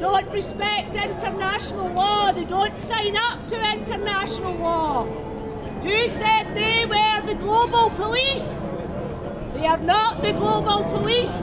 don't respect international law. They don't sign up to international law. Who said they were the global police? They are not the global police.